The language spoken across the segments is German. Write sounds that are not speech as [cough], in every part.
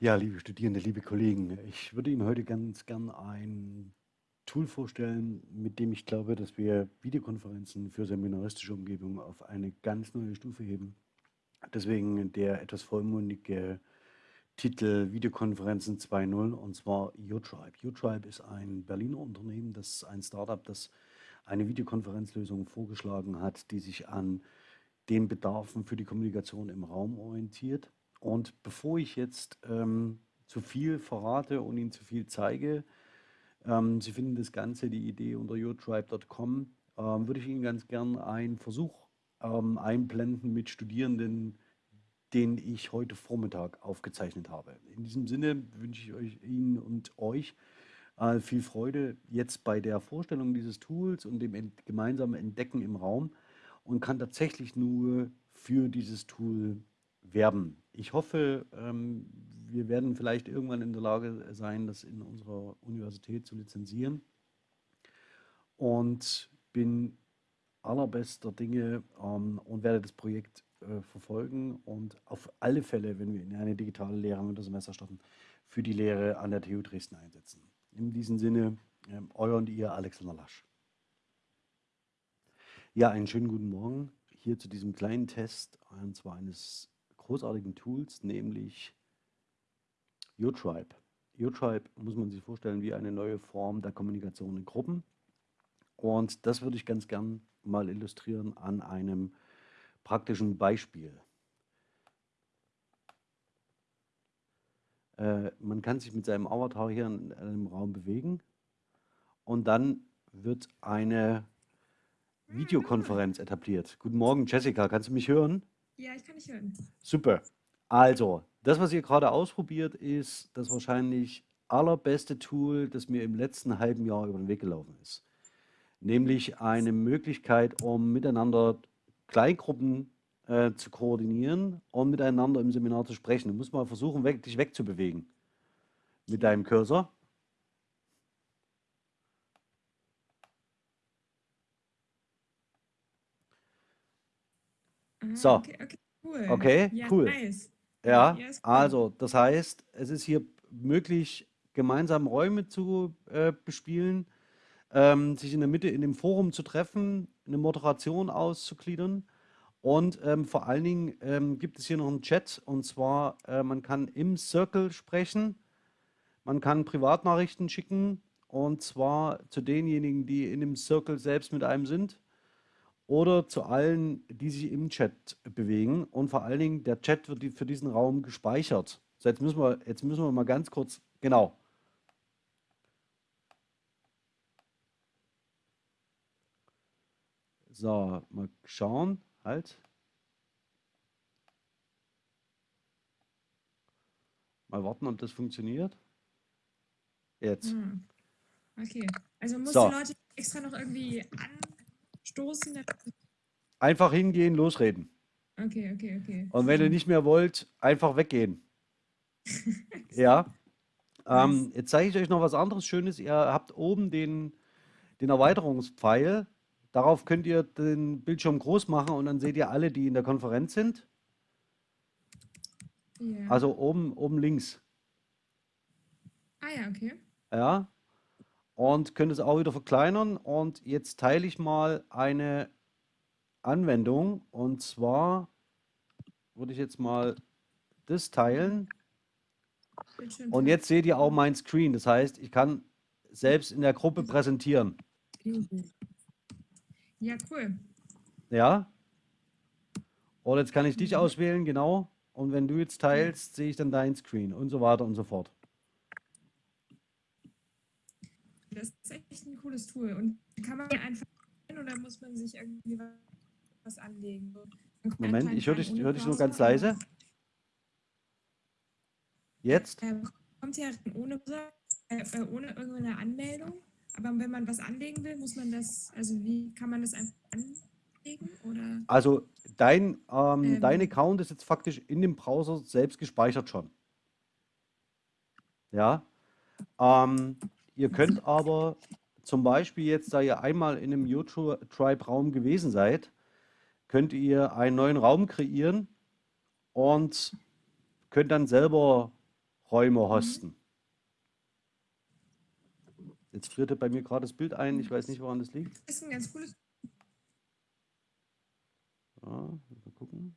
Ja, liebe Studierende, liebe Kollegen, ich würde Ihnen heute ganz gern ein Tool vorstellen, mit dem ich glaube, dass wir Videokonferenzen für seminaristische Umgebungen auf eine ganz neue Stufe heben. Deswegen der etwas vollmundige Titel Videokonferenzen 2.0 und zwar YouTribe. YouTribe ist ein Berliner Unternehmen, das ist ein Startup, das eine Videokonferenzlösung vorgeschlagen hat, die sich an den Bedarfen für die Kommunikation im Raum orientiert und bevor ich jetzt ähm, zu viel verrate und Ihnen zu viel zeige, ähm, Sie finden das Ganze, die Idee unter yourtribe.com, ähm, würde ich Ihnen ganz gern einen Versuch ähm, einblenden mit Studierenden, den ich heute Vormittag aufgezeichnet habe. In diesem Sinne wünsche ich euch, Ihnen und euch äh, viel Freude jetzt bei der Vorstellung dieses Tools und dem ent gemeinsamen Entdecken im Raum und kann tatsächlich nur für dieses Tool werben. Ich hoffe, ähm, wir werden vielleicht irgendwann in der Lage sein, das in unserer Universität zu lizenzieren und bin allerbester Dinge ähm, und werde das Projekt äh, verfolgen und auf alle Fälle, wenn wir in eine digitale Lehre mit dem Semester starten, für die Lehre an der TU Dresden einsetzen. In diesem Sinne, äh, euer und ihr Alexander Lasch. Ja, einen schönen guten Morgen hier zu diesem kleinen Test, und zwar eines großartigen Tools, nämlich YouTribe. YouTribe muss man sich vorstellen wie eine neue Form der Kommunikation in Gruppen. Und das würde ich ganz gern mal illustrieren an einem praktischen Beispiel. Äh, man kann sich mit seinem Avatar hier in einem Raum bewegen und dann wird eine Videokonferenz etabliert. Guten Morgen, Jessica, kannst du mich hören? Ja, ich kann dich hören. Super. Also, das, was ihr gerade ausprobiert, ist das wahrscheinlich allerbeste Tool, das mir im letzten halben Jahr über den Weg gelaufen ist. Nämlich eine Möglichkeit, um miteinander Kleingruppen äh, zu koordinieren und miteinander im Seminar zu sprechen. Du musst mal versuchen, weg, dich wegzubewegen mit deinem Cursor. So. Okay, okay, cool. Okay, Ja, cool. nice. Ja, Ja, cool. also das heißt, es ist hier möglich, gemeinsam Räume zu äh, bespielen, ähm, sich in der Mitte in dem Forum zu treffen, eine Moderation auszugliedern und ähm, vor allen Dingen ähm, gibt es hier noch einen Chat und zwar, äh, man kann im Circle sprechen, man kann Privatnachrichten schicken und zwar zu denjenigen, die in dem Circle selbst mit einem sind oder zu allen, die sich im Chat bewegen. Und vor allen Dingen, der Chat wird für diesen Raum gespeichert. So, jetzt müssen wir, jetzt müssen wir mal ganz kurz, genau. So, mal schauen, halt. Mal warten, ob das funktioniert. Jetzt. Hm. Okay. Also musst So. du Leute extra noch irgendwie anstoßen? Einfach hingehen, losreden. Okay, okay, okay. Und wenn ihr nicht mehr wollt, einfach weggehen. [laughs] Ja. Ähm, jetzt zeige ich euch noch was anderes Schönes. Ihr habt oben den, den Erweiterungspfeil. Darauf könnt ihr den Bildschirm groß machen und dann seht ihr alle, die in der Konferenz sind. Ja. Also oben, oben links. ah ja, okay. Ja. Und könnt es auch wieder verkleinern. Und jetzt teile ich mal eine Anwendung. Und zwar würde ich jetzt mal das teilen. Und jetzt seht ihr auch mein Screen. Das heißt, ich kann selbst in der Gruppe präsentieren. Ja, cool. Ja. Und jetzt kann ich dich auswählen, genau. Und wenn du jetzt teilst, sehe ich dann dein Screen und so weiter und so fort. Das ist echt ein cooles Tool. Und kann man einfach oder muss man sich irgendwie was anlegen? Moment, ich höre dich, hör dich nur ganz leise. Jetzt? Äh, kommt ja ohne, äh, äh, ohne irgendeine Anmeldung. Aber wenn man was anlegen will, muss man das, also wie kann man das einfach anlegen? Oder? Also dein, ähm, Ähm. dein Account ist jetzt faktisch in dem Browser selbst gespeichert schon. Ja. Ähm, ihr könnt aber zum Beispiel jetzt, da ihr einmal in einem YouTube-Tribe-Raum gewesen seid, könnt ihr einen neuen Raum kreieren und könnt dann selber Räume hosten. Jetzt frierte bei mir gerade das Bild ein. Ich weiß nicht, woran das liegt. Das ist ein ganz cooles. Ja, mal gucken.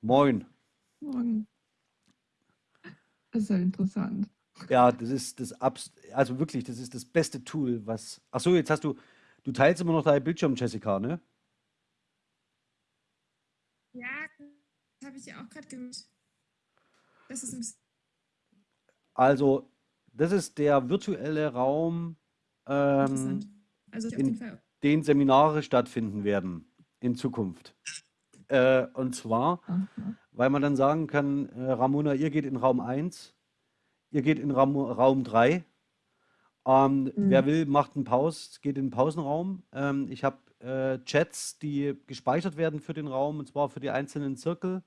Moin. Das ist ja interessant. Ja, das ist das Abs also wirklich, das ist das beste Tool, was. Ach so, jetzt hast du, du teilst immer noch deinen Bildschirm, Jessica, ne? Ja, das habe ich ja auch gerade gemacht. Das ist ein bisschen. Also, das ist der virtuelle Raum, ähm. Also in- Fall. den Seminare stattfinden werden in Zukunft. Äh, und zwar, Aha. weil man dann sagen kann, äh, Ramona, ihr geht in Raum 1, ihr geht in Raum, Raum 3. Ähm, Mhm. Wer will, macht einen Pause, geht in den Pausenraum. Ähm, ich habe äh, Chats, die gespeichert werden für den Raum, und zwar für die einzelnen Zirkel,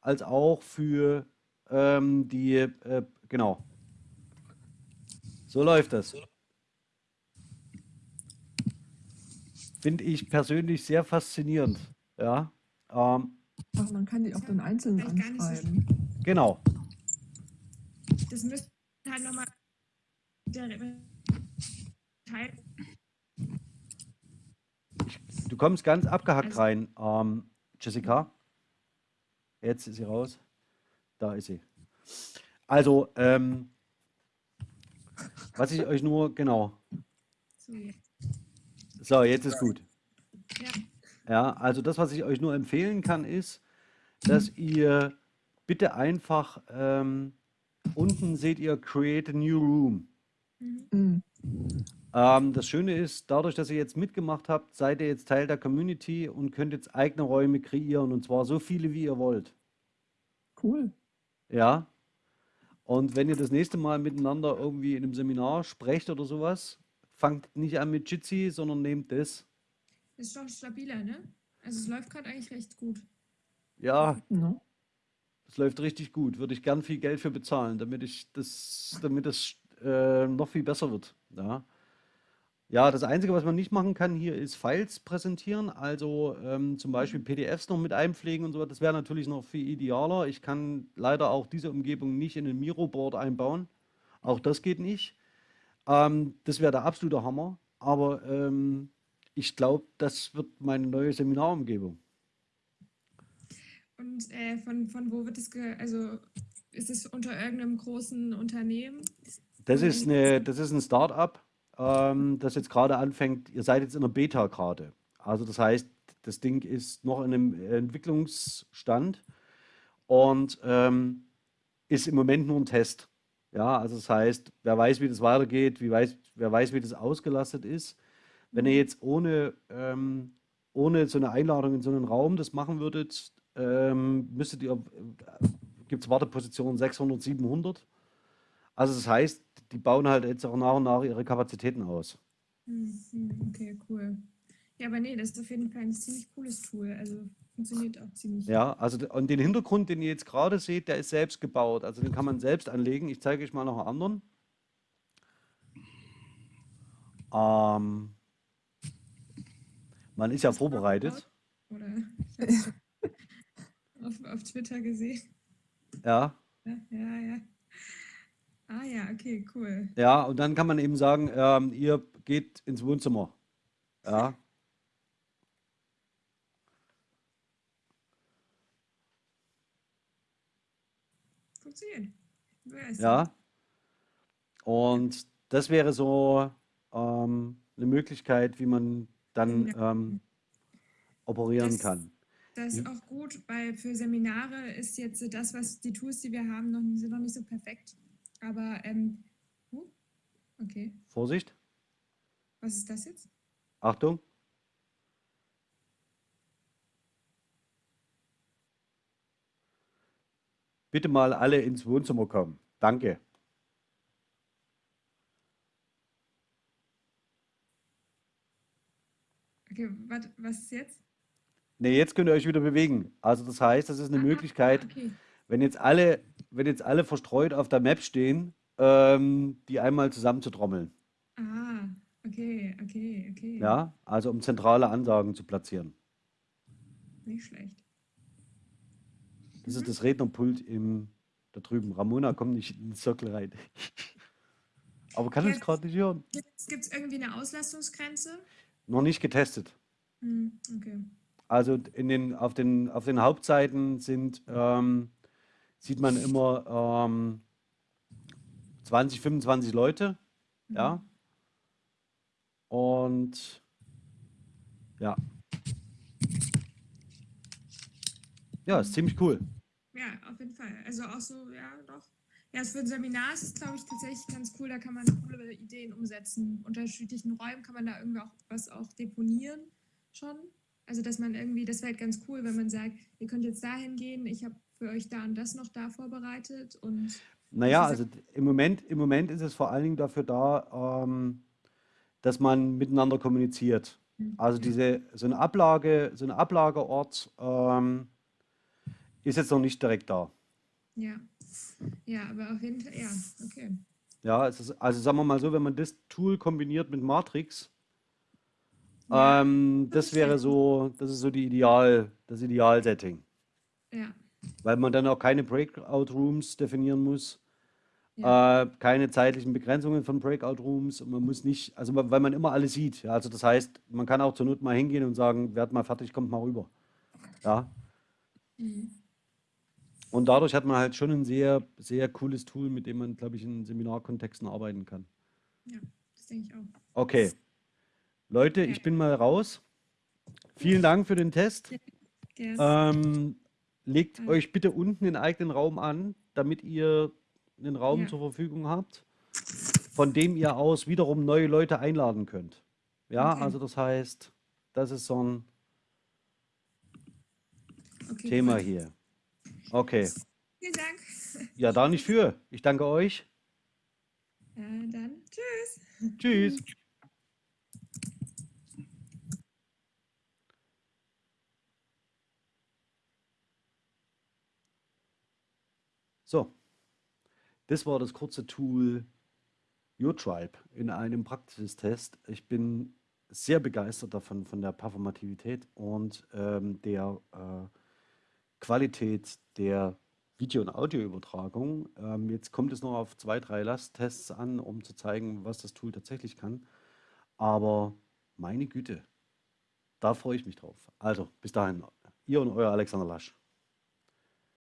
als auch für ähm, die, äh, genau. So läuft das. Finde ich persönlich sehr faszinierend. Ja, ähm, Ach, man kann die auch dann einzeln nicht so anschreiben. genau. Das müsste halt nochmal der Teil. Du kommst ganz abgehackt Also- rein, ähm, Jessica. Jetzt ist sie raus. Da ist sie. Also, ähm, was ich euch nur, genau. So, jetzt. So, jetzt ist gut. Ja. Ja, also das, was ich euch nur empfehlen kann, ist, dass ihr bitte einfach ähm, unten seht ihr Create a New Room. Mhm. Ähm, das Schöne ist, dadurch, dass ihr jetzt mitgemacht habt, seid ihr jetzt Teil der Community und könnt jetzt eigene Räume kreieren und zwar so viele, wie ihr wollt. Cool. Ja. Und wenn ihr das nächste Mal miteinander irgendwie in einem Seminar sprecht oder sowas, fangt nicht an mit Jitsi, sondern nehmt das. Ist doch stabiler, ne? Also es läuft gerade eigentlich recht gut. Ja, Ne? das läuft richtig gut. Würde ich gern viel Geld für bezahlen, damit ich das, damit das äh, noch viel besser wird. Ja. Ja, das Einzige, was man nicht machen kann hier, ist Files präsentieren, also ähm, zum Beispiel PDFs noch mit einpflegen und so. Das wäre natürlich noch viel idealer. Ich kann leider auch diese Umgebung nicht in ein Miro-Board einbauen. Auch das geht nicht. Ähm, das wäre der absolute Hammer. Aber ähm, ich glaube, das wird meine neue Seminarumgebung. Und äh, von, von wo wird es, also ist es unter irgendeinem großen Unternehmen? Das ist, eine, das ist ein Start-up, ähm, das jetzt gerade anfängt. Ihr seid jetzt in der Beta gerade. Also das heißt, das Ding ist noch in einem Entwicklungsstand und ähm, ist im Moment nur ein Test. Ja, also das heißt, wer weiß, wie das weitergeht, wie weiß, wer weiß, wie das ausgelastet ist. Wenn ihr jetzt ohne, ähm, ohne so eine Einladung in so einen Raum das machen würdet, ähm, müsstet ihr, äh, gibt es Wartepositionen 600, 700. Also das heißt, die bauen halt jetzt auch nach und nach ihre Kapazitäten aus. Hm, hm, okay, cool. Ja, aber nee, das ist auf jeden Fall ein ziemlich cooles Tool. Also funktioniert auch ziemlich. Ja, also und den Hintergrund, den ihr jetzt gerade seht, der ist selbst gebaut. Also den kann man selbst anlegen. Ich zeige euch mal noch einen anderen. Ähm, man ist ja vorbereitet. Oder [laughs] auf, auf Twitter gesehen. Ja, Ja, ja, ja. Ah ja, okay, cool. ja, und dann kann man eben sagen, ähm, ihr geht ins Wohnzimmer. Ja, Funktioniert. Ja. Und das wäre so ähm, eine Möglichkeit, wie man dann Ja. ähm, operieren Das- kann. Das ist Ja. auch gut, weil für Seminare ist jetzt das, was die Tools, die wir haben, noch, sind noch nicht so perfekt. Aber, ähm, huh, okay, Vorsicht, was ist das jetzt? Achtung. Bitte mal alle ins Wohnzimmer kommen. Danke. Okay, wat, was ist jetzt? Ne, jetzt könnt ihr euch wieder bewegen. Also das heißt, das ist eine Ah, Möglichkeit, Okay, wenn jetzt alle, wenn jetzt alle verstreut auf der Map stehen, ähm, die einmal zusammenzutrommeln. ah, okay, okay, okay. Ja, also um zentrale Ansagen zu platzieren. Nicht schlecht. Das Mhm. ist das Rednerpult im, da drüben. Ramona kommt nicht in den Sockel rein. [laughs] Aber kann uns Ja. gerade nicht hören. Gibt es irgendwie eine Auslastungsgrenze? Noch nicht getestet. Hm, okay. Also in den, auf, den, auf den Hauptseiten sind, ähm, sieht man immer ähm, 20, 25 Leute. Ja. Und ja. Ja, ist ziemlich cool. Ja, auf jeden Fall. Also auch so, ja, doch. Ja, für ein Seminar ist es, glaube ich, tatsächlich ganz cool. Da kann man coole Ideen umsetzen. Unter unterschiedlichen Räumen kann man da irgendwie auch was auch deponieren schon. Also, dass man irgendwie, das wäre halt ganz cool, wenn man sagt, ihr könnt jetzt dahin gehen, ich habe für euch da und das noch da vorbereitet und Naja, also im Moment, im Moment ist es vor allen Dingen dafür da, ähm, dass man miteinander kommuniziert. Mhm. Also diese, so eine Ablage, so ein Ablageort ähm, ist jetzt noch nicht direkt da. Ja. Ja, aber auf jeden Fall, ja, okay. Ja, es ist, also sagen wir mal so, wenn man das Tool kombiniert mit Matrix, Ja, ähm, das wäre so, das ist so die Ideal, das Idealsetting. Ja, Weil man dann auch keine Breakout Rooms definieren muss, ja, äh, keine zeitlichen Begrenzungen von Breakout Rooms und man muss nicht, also weil man immer alles sieht. Ja, also das heißt, man kann auch zur Not mal hingehen und sagen, werd mal fertig, kommt mal rüber. Ja. mhm. Und dadurch hat man halt schon ein sehr, sehr cooles Tool, mit dem man, glaube ich, in Seminarkontexten arbeiten kann. ja, das denke ich auch. Okay. Leute, ich Ja. bin mal raus. Vielen Dank für den Test. Yes. Ähm, legt Mhm. euch bitte unten den eigenen Raum an, damit ihr einen Raum Ja. zur Verfügung habt, von dem ihr aus wiederum neue Leute einladen könnt. Ja, Okay. also das heißt, das ist so ein okay, Thema cool. hier. Okay. Vielen Dank. Ja, da nicht für. Ich danke euch. Ja, dann tschüss. Tschüss. So, das war das kurze Tool YourTribe in einem Praxistest. Ich bin sehr begeistert davon, von der Performativität und ähm, der äh, Qualität der Video- und Audioübertragung. Ähm, jetzt kommt es noch auf zwei, drei Lasttests an, um zu zeigen, was das Tool tatsächlich kann. Aber meine Güte, da freue ich mich drauf. Also, bis dahin, ihr und euer Alexander Lasch.